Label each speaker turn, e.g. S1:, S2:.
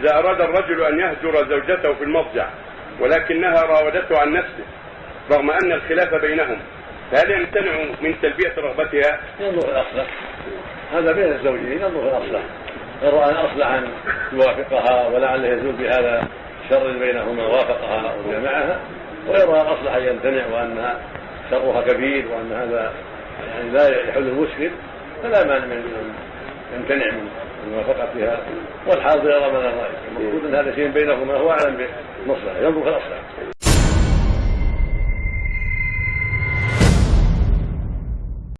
S1: إذا أراد الرجل أن يهجر زوجته في المضجع ولكنها راودته عن نفسه رغم أن الخلاف بينهم فهل يمتنع من تلبية رغبتها؟
S2: ينظر الأصلح هذا بين الزوجين ينظر الأصلح إن رأى أن أصلح أن يوافقها ولعله يزول بهذا الشر بينهما وافقها وجمعها. ويرى الأصلح أن يمتنع وأنها شرها كبير وأن هذا يعني لا يحل المشكل فلا مانع من يمتنع من موافقتها والحاضر يرى من الرأي. المفروض أن هذا شيء بينهما هو أعلم بالمصلحة ينظر في الأصلح.